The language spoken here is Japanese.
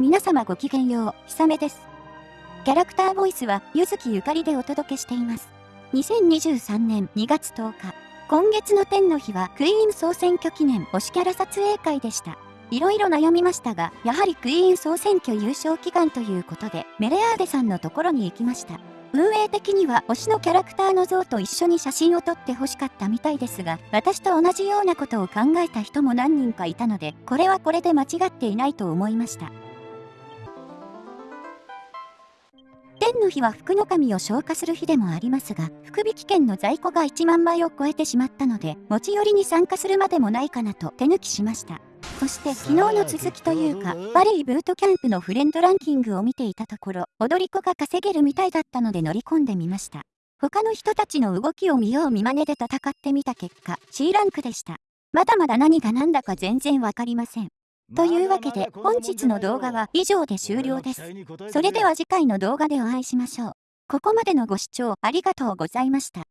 皆様ごきげんよう、ひさめです。キャラクターボイスは、ゆずきゆかりでお届けしています。2023年2月10日、今月の天の日はクイーン総選挙記念推しキャラ撮影会でした。いろいろ悩みましたが、やはりクイーン総選挙優勝祈願ということで、メレアーデさんのところに行きました。運営的には推しのキャラクターの像と一緒に写真を撮って欲しかったみたいですが、私と同じようなことを考えた人も何人かいたので、これはこれで間違っていないと思いました。天の日は福の神を消化する日でもありますが、福引券の在庫が1万枚を超えてしまったので、持ち寄りに参加するまでもないかなと手抜きしました。そして昨日の続きというか、バリーブートキャンプのフレンドランキングを見ていたところ、踊り子が稼げるみたいだったので乗り込んでみました。他の人たちの動きを見よう見真似で戦ってみた結果、C ランクでした。まだまだ何が何だか全然わかりません。というわけで本日の動画は以上で終了です。それでは次回の動画でお会いしましょう。ここまでのご視聴ありがとうございました。